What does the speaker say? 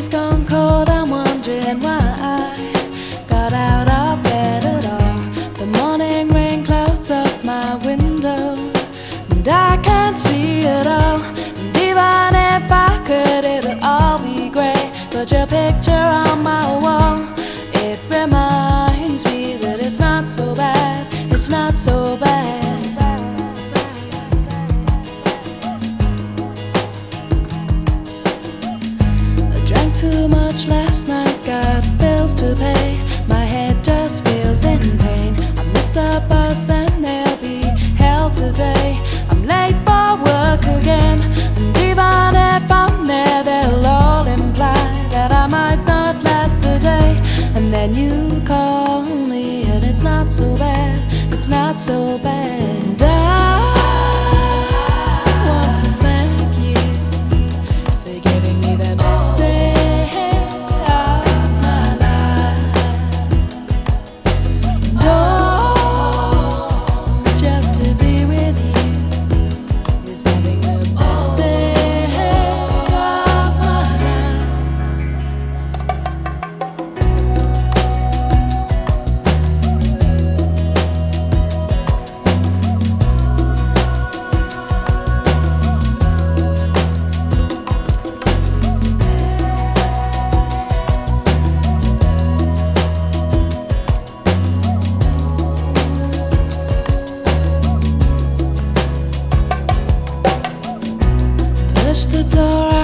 coffee's gone cold, I'm wondering why I got out of bed at all. The morning rain clouds up my window, and I can't see at all. And even if I could, it'll all be grey. But your picture My head just feels in pain. I missed the bus and there'll be hell today. I'm late for work again, and even if I'm there, they'll all imply that I might not last the day. And then you call me, and it's not so bad, it's not so bad. The door,